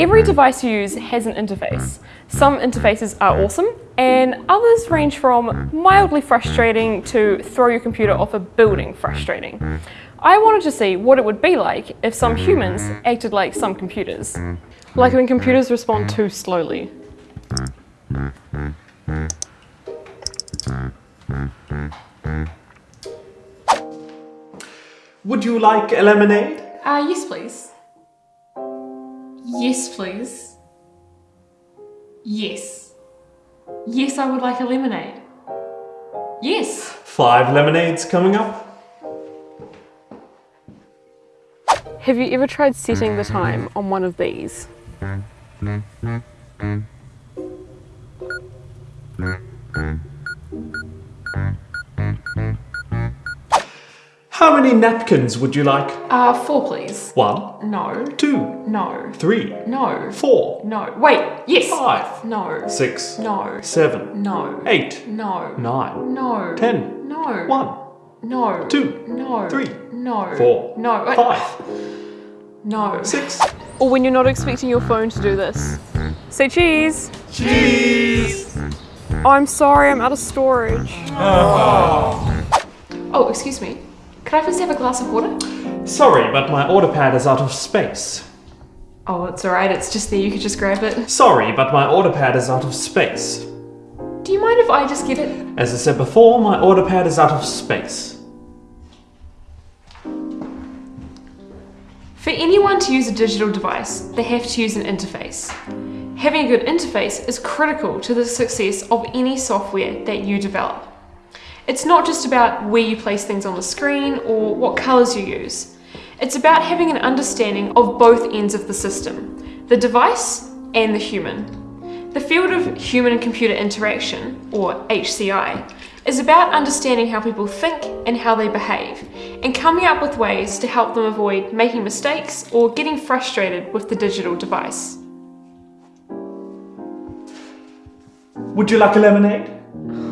Every device you use has an interface. Some interfaces are awesome, and others range from mildly frustrating to throw your computer off a building frustrating. I wanted to see what it would be like if some humans acted like some computers. Like when computers respond too slowly. Would you like a lemonade? Uh, yes please. Yes please. Yes. Yes, I would like a lemonade. Yes. Five lemonades coming up. Have you ever tried setting the time on one of these? How many napkins would you like? Uh, four please. One, No. two, No. three, No. four, No. Wait, yes. five, No. six, No. seven, No. eight, No. nine, No. ten, No. one, No. two, No. three, No. four, No. Wait. five, No. six. Or when you're not expecting your phone to do this. Say cheese. Cheese! Oh, I'm sorry, I'm out of storage. Oh, excuse me. Could I please have a glass of water? Sorry, but my order pad is out of space. Oh, it's alright, it's just there, you could just grab it. Sorry, but my order pad is out of space. Do you mind if I just get it? As I said before, my order pad is out of space. For anyone to use a digital device, they have to use an interface. Having a good interface is critical to the success of any software that you develop. It's not just about where you place things on the screen or what colors you use. It's about having an understanding of both ends of the system, the device and the human. The field of human and computer interaction, or HCI, is about understanding how people think and how they behave, and coming up with ways to help them avoid making mistakes or getting frustrated with the digital device. Would you like a lemonade?